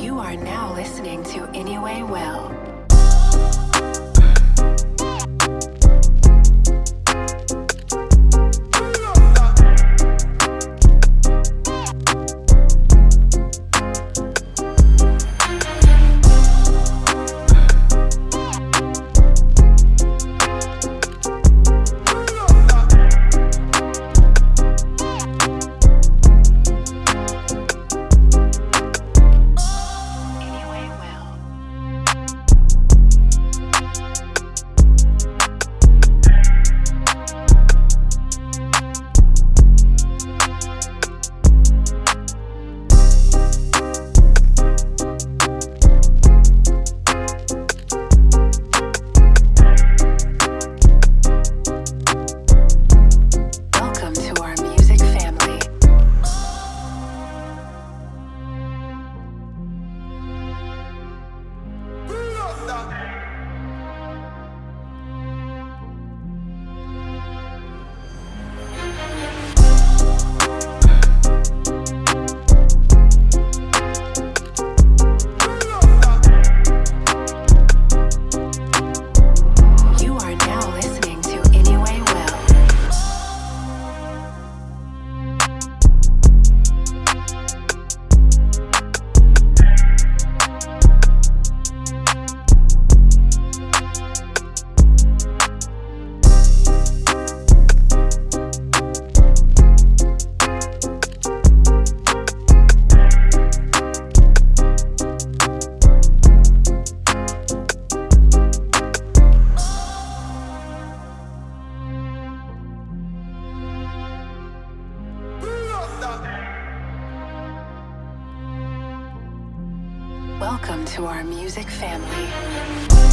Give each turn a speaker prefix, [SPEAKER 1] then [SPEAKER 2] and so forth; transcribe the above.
[SPEAKER 1] You are now listening to Anyway Well. You Welcome to our music family.